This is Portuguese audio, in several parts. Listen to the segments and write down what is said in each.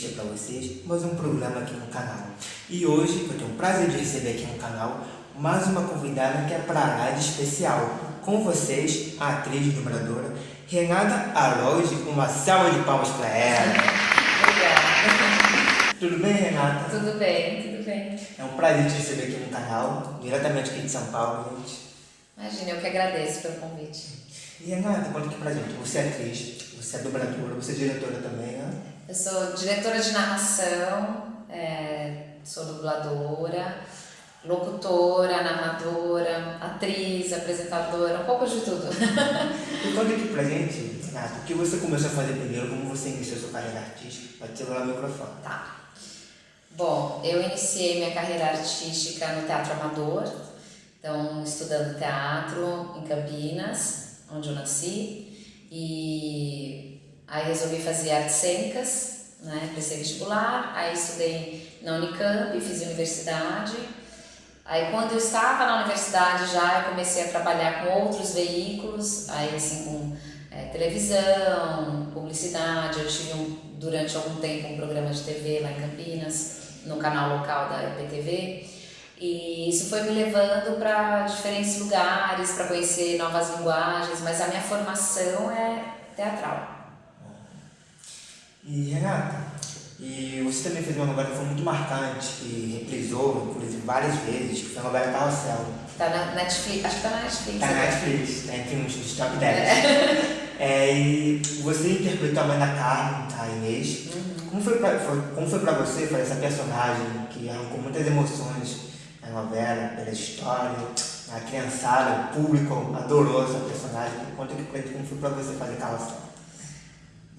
entrevista para vocês, mais um programa aqui no canal. E hoje eu tenho o prazer de receber aqui no canal mais uma convidada que é para lá de especial. Com vocês, a atriz e dubladora Renata Aloge, uma salva de palmas para ela. Obrigada. Tudo bem, Renata? Tudo bem, tudo bem. É um prazer te receber aqui no canal, diretamente aqui de São Paulo, gente. Imagina, eu que agradeço pelo convite. E Renata, conta aqui pra gente, você é atriz, você é dubladora, você é diretora também, né? Eu sou diretora de narração, é, sou dubladora, locutora, narradora, atriz, apresentadora, um pouco de tudo. E conta aqui pra gente, Renata, o que você começou a fazer primeiro, como você iniciou sua carreira artística? Pode celular o microfone. Tá. Bom, eu iniciei minha carreira artística no Teatro Amador, então estudando teatro em Campinas, onde eu nasci, e aí resolvi fazer artes cênicas, né, prestei vestibular, aí estudei na Unicamp, fiz universidade, aí quando eu estava na universidade já eu comecei a trabalhar com outros veículos, aí assim com é, televisão, publicidade, eu tive um, durante algum tempo um programa de TV lá em Campinas, no canal local da IPTV, e isso foi me levando para diferentes lugares, para conhecer novas linguagens, mas a minha formação é teatral. E Renata, e você também fez uma novela que foi muito marcante, que reprisou, inclusive, várias vezes, que foi a novela Carrossel. Tá na Netflix, acho que tá na Netflix. Tá na né? Netflix, tá entre uns dos top 10. É, e você interpretou a mãe da Carmen, a Inês. Como, foi pra, foi, como foi pra você fazer essa personagem que arrancou muitas emoções na novela, pela história, a criançada, o público adorou essa personagem. Conta aqui pra como foi pra você fazer Carrossel.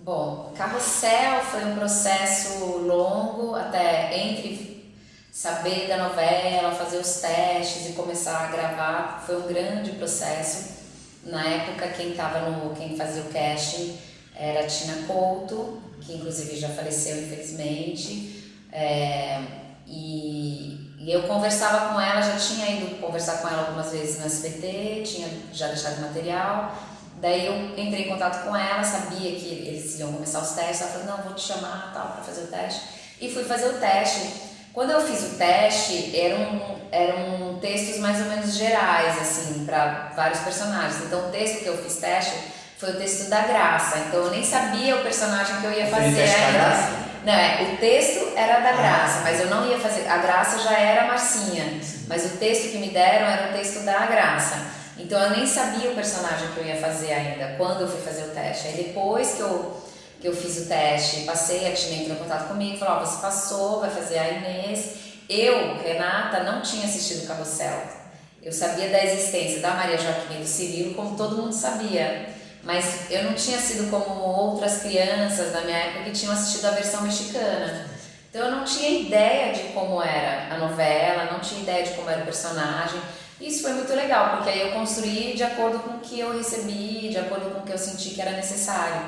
Bom, Carrossel foi um processo longo, até entre saber da novela, fazer os testes e começar a gravar, foi um grande processo. Na época quem estava no, quem fazia o casting era a Tina Couto, que inclusive já faleceu infelizmente. É, e, e eu conversava com ela, já tinha ido conversar com ela algumas vezes no SBT, tinha já deixado material. Daí eu entrei em contato com ela, sabia que eles iam começar os testes, ela falou, não, vou te chamar tal para fazer o teste. E fui fazer o teste. Quando eu fiz o teste, eram, eram textos mais ou menos gerais, assim, para vários personagens. Então o texto que eu fiz teste foi o texto da Graça, então eu nem sabia o personagem que eu ia fazer ainda. Não, é, o texto era da Ah. Graça, mas eu não ia fazer. A Graça já era a Marcinha, mas o texto que me deram era o texto da Graça. Então eu nem sabia o personagem que eu ia fazer ainda quando eu fui fazer o teste. Aí depois que eu, que eu fiz o teste, passei, a Tina entrou em contato comigo falou: Ó, você passou, vai fazer a Inês. Eu, Renata, não tinha assistido Carrossel. Eu sabia da existência da Maria Joaquim e do Cirilo, como todo mundo sabia. Mas eu não tinha sido como outras crianças da minha época que tinham assistido a versão mexicana. Então eu não tinha ideia de como era a novela, não tinha ideia de como era o personagem. Isso foi muito legal, porque aí eu construí de acordo com o que eu recebi, de acordo com o que eu senti que era necessário.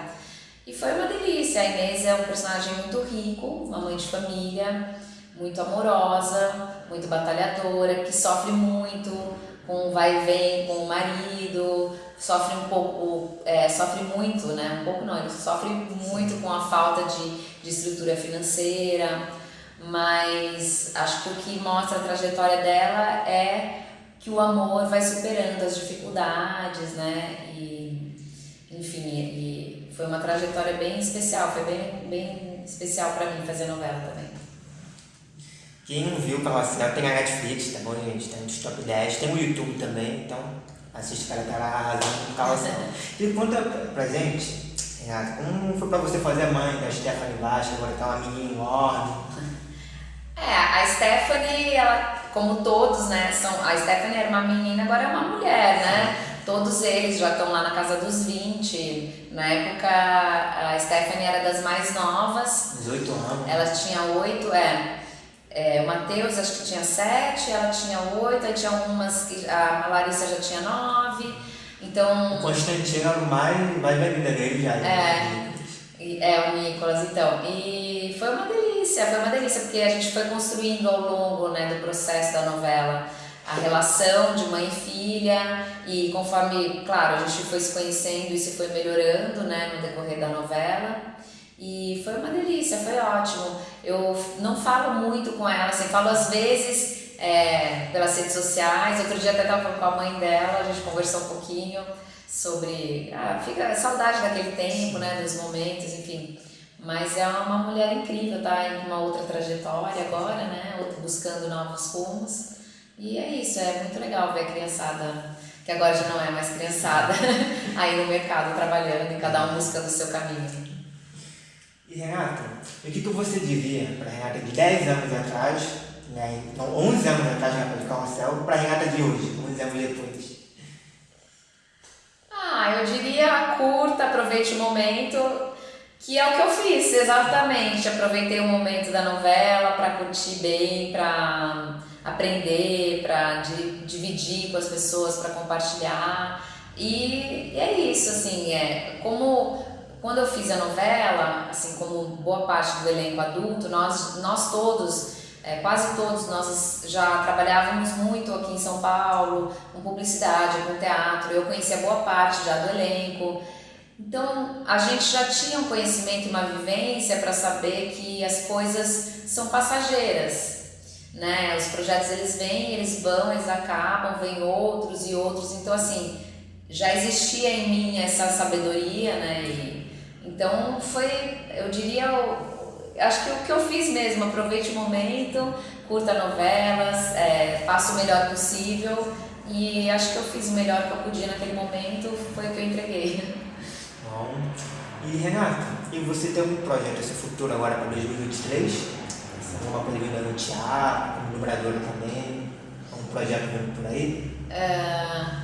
E foi uma delícia. A Inês é um personagem muito rico, uma mãe de família, muito amorosa, muito batalhadora, que sofre muito com o vai e vem com o marido, sofre um pouco, é, sofre muito, né? Um pouco não, ele sofre muito com a falta de, de estrutura financeira, mas acho que o que mostra a trajetória dela é que o amor vai superando as dificuldades, né? E, enfim, e foi uma trajetória bem especial, foi bem, bem especial para mim fazer novela também. Quem não viu Carrossel tem a Netflix, tá bom, gente? Tem nos top 10, tem o YouTube também, então assiste cara lá arrasando com Carrossel. E conta pra gente, Renata, como foi pra você fazer a mãe da Stephanie Vasco, agora tá uma menina enorme? É, a Stephanie, ela, como todos, né, são, a Stephanie era uma menina, agora é uma mulher, né? Todos eles já estão lá na casa dos 20. Na época, a Stephanie era das mais novas, 18 anos. ela tinha oito, é, é, o Matheus acho que tinha sete, ela tinha oito, aí tinha umas que a Larissa já tinha nove, O então Constantino era o mais, mais velhinho dele já. É. E- É, o Nicolas, então. E foi uma delícia, foi uma delícia, porque a gente foi construindo ao longo né, do processo da novela a relação de mãe e filha, e conforme, claro, a gente foi se conhecendo, isso foi melhorando né, no decorrer da novela. E foi uma delícia, foi ótimo. Eu não falo muito com ela, assim, falo às vezes é, pelas redes sociais. Outro dia até estava com a mãe dela, a gente conversou um pouquinho sobre. Ah, fica saudade daquele tempo, né, dos momentos, enfim. Mas é uma mulher incrível, tá em uma outra trajetória agora, né, buscando novos rumos. E é isso, é muito legal ver a criançada, que agora já não é mais criançada, aí no mercado trabalhando e cada um buscando o seu caminho. E Renata, o que, que você diria para Renata de 10 anos atrás, né, então 11 anos atrás na de Carrossel, para a Renata de hoje, 11 anos depois? Ah, eu diria curta, aproveite o momento, que é o que eu fiz, exatamente. Aproveitei o momento da novela para curtir bem, para aprender, para dividir com as pessoas, para compartilhar. E, e, é isso, assim, é como quando eu fiz a novela, assim como boa parte do elenco adulto, nós, nós todos, é, quase todos nós já trabalhávamos muito aqui em São Paulo, com publicidade, com teatro. Eu conhecia boa parte já do elenco. Então, a gente já tinha um conhecimento e uma vivência para saber que as coisas são passageiras, né? Os projetos eles vêm, eles vão, eles acabam, vêm outros e outros. Então, assim, já existia em mim essa sabedoria, né? E, então, foi, eu diria, acho que o que eu fiz mesmo, aproveite o momento, curta novelas, é, faça o melhor possível e acho que eu fiz o melhor que eu podia naquele momento, foi o que eu entreguei. Bom. E Renata, e você tem algum projeto esse futuro agora para 2023? Alguma coisa vindo no teatro, como dubladora também? Algum projeto vindo por aí? Uh,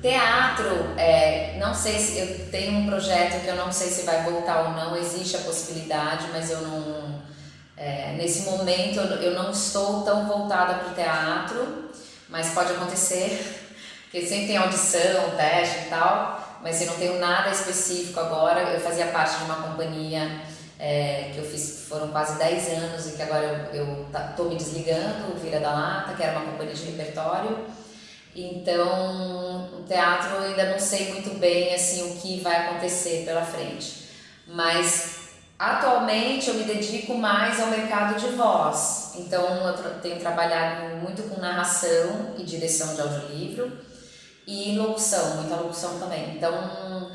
teatro, é, não sei se eu tenho um projeto que eu não sei se vai voltar ou não, existe a possibilidade, mas eu não. É, nesse momento eu não estou tão voltada para o teatro, mas pode acontecer, porque sempre tem audição, teste e tal mas eu não tenho nada específico agora. Eu fazia parte de uma companhia é, que eu fiz, foram quase 10 anos e que agora eu, estou me desligando, Vira da Lata, que era uma companhia de repertório. Então, o teatro eu ainda não sei muito bem assim o que vai acontecer pela frente. Mas atualmente eu me dedico mais ao mercado de voz. Então, eu tenho trabalhado muito com narração e direção de audiolivro e locução, muita locução também. Então,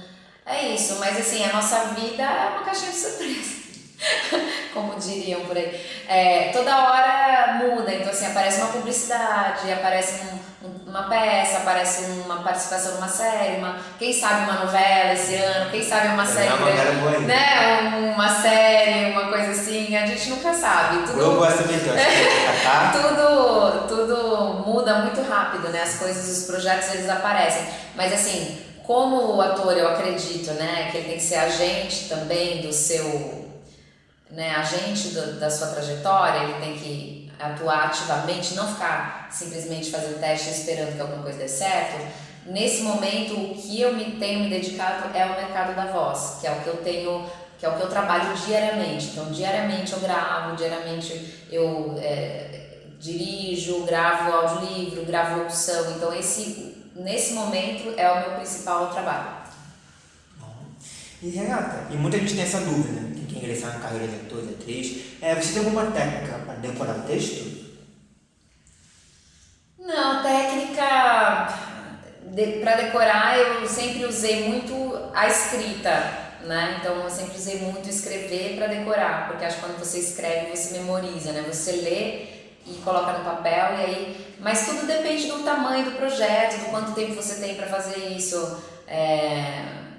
é isso. Mas assim, a nossa vida é uma caixinha de surpresa. Como diriam por aí. É, toda hora muda, então assim, aparece uma publicidade, aparece um, um, uma peça, aparece uma participação numa série, uma, quem sabe uma novela esse ano, quem sabe uma é série. Uma, né, uma série, uma coisa assim, a gente nunca sabe. Tudo, Eu gosto muito, tudo, tudo muda muito rápido, né? As coisas, os projetos eles aparecem. Mas assim, como o ator eu acredito, né, que ele tem que ser agente também do seu né, agente do, da sua trajetória, ele tem que atuar ativamente, não ficar simplesmente fazendo teste esperando que alguma coisa dê certo. Nesse momento, o que eu me tenho me dedicado é o mercado da voz, que é o que eu tenho, que é o que eu trabalho diariamente. Então, diariamente eu gravo, diariamente eu é, dirijo, gravo audiolivro, gravo locução. Então, esse, nesse momento é o meu principal trabalho. E Renata, e muita gente tem essa dúvida, ingressar na carreira de ator, de atriz, é, você tem alguma técnica para decorar o texto? Não, técnica de, para decorar eu sempre usei muito a escrita, né? Então eu sempre usei muito escrever para decorar, porque acho que quando você escreve você memoriza, né? Você lê e coloca no papel e aí, mas tudo depende do tamanho do projeto, do quanto tempo você tem para fazer isso. É,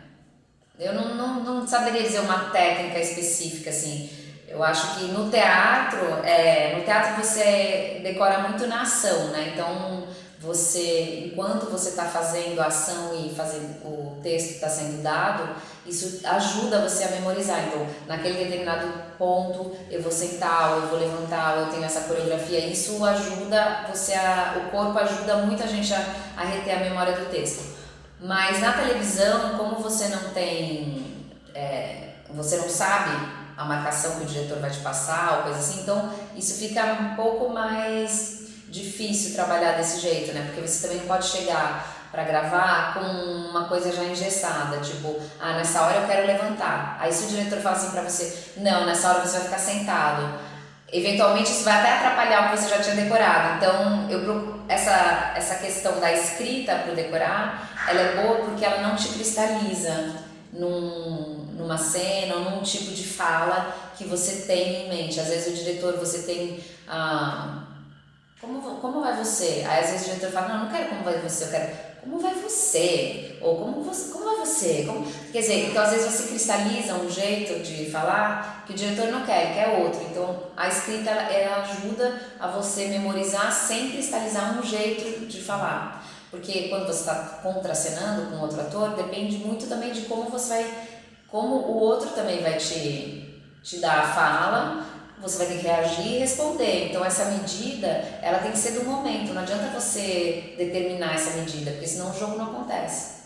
eu não, não, não saberia dizer uma técnica específica, assim. Eu acho que no teatro, é, no teatro você decora muito na ação, né? Então, você, enquanto você está fazendo a ação e fazendo o texto está sendo dado, isso ajuda você a memorizar. Então, naquele determinado ponto, eu vou sentar, ou eu vou levantar, ou eu tenho essa coreografia. Isso ajuda você a, o corpo ajuda muita gente a, a reter a memória do texto. Mas na televisão, como você não tem, é, você não sabe a marcação que o diretor vai te passar ou coisa assim, então isso fica um pouco mais difícil trabalhar desse jeito, né? Porque você também pode chegar para gravar com uma coisa já engessada, tipo, ah, nessa hora eu quero levantar. Aí se o diretor fala assim para você, não, nessa hora você vai ficar sentado. Eventualmente isso vai até atrapalhar o que você já tinha decorado. Então, eu essa essa questão da escrita para decorar, ela é boa porque ela não te cristaliza num, numa cena ou num tipo de fala que você tem em mente. Às vezes o diretor, você tem ah, como, como vai você? Aí às vezes o diretor fala, não, não quero como vai você, eu quero como vai você? Ou como, você, como vai você? Como... Quer dizer, então às vezes você cristaliza um jeito de falar que o diretor não quer, quer outro. Então a escrita ela ajuda a você memorizar sem cristalizar um jeito de falar. Porque quando você está contracenando com outro ator, depende muito também de como você vai, como o outro também vai te, te dar a fala você vai ter que reagir e responder. Então essa medida, ela tem que ser do momento. Não adianta você determinar essa medida, porque senão o jogo não acontece.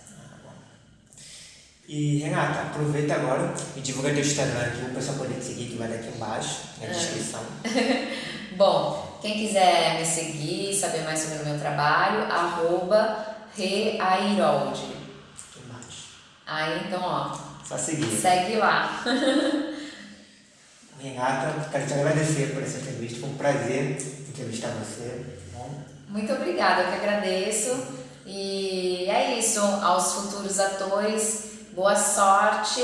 E Renata, aproveita agora e divulga teu Instagram aqui, o pessoal poder te seguir, que vai aqui embaixo, na descrição. Bom, quem quiser me seguir, saber mais sobre o meu trabalho, arroba Reairold. Embaixo. Aí então, ó. Só seguir. Segue lá. Renata, quero te agradecer por essa entrevista. Foi um prazer entrevistar você. Bom. Muito obrigada, eu que agradeço. E é isso, aos futuros atores, boa sorte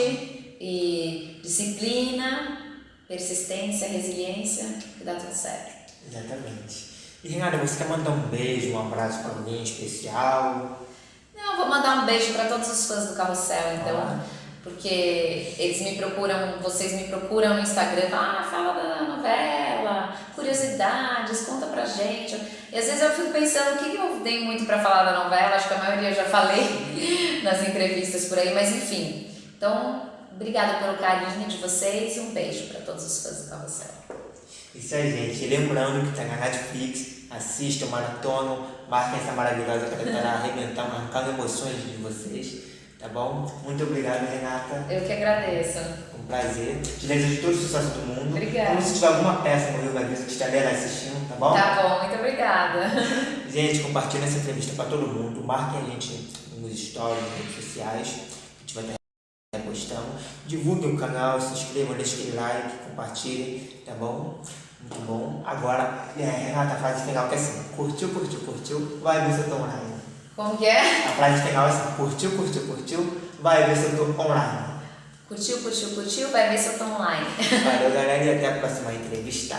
e disciplina, persistência, resiliência, que dá tudo certo. Exatamente. E Renata, você quer mandar um beijo, um abraço para alguém especial? Não, vou mandar um beijo para todos os fãs do Carrossel, então. Ah porque eles me procuram, vocês me procuram no Instagram, ah, fala da novela, curiosidades, conta pra gente. E às vezes eu fico pensando o que eu tenho muito para falar da novela, acho que a maioria já falei nas entrevistas por aí, mas enfim. Então, obrigada pelo carinho de vocês e um beijo para todos os fãs do Carrossel. Isso aí, gente. Lembrando que tá na Netflix, assistam, maratonam, marquem essa maravilhosa que estará arrebentando, arrancando emoções de vocês. Tá bom? Muito obrigado, Renata. Eu que agradeço. Um prazer. Te desejo todo o sucesso do mundo. Obrigada. Como se tiver alguma peça no Rio Grande que estarei assistindo, tá bom? Tá bom, muito obrigada. Gente, compartilhe essa entrevista para todo mundo. Marquem a gente nos stories, nas redes sociais. A gente vai estar postando. Divulguem o canal, se inscrevam, deixem aquele like, compartilhem, tá bom? Muito bom. Agora, é, Renata, a frase final que é assim: curtiu, curtiu, curtiu, vai ver se eu tô online. Como que é? A frase final é assim, curtiu, curtiu, curtiu, vai ver se eu tô online. Curtiu, curtiu, curtiu, vai ver se eu tô online. Valeu, galera, e até a próxima entrevista.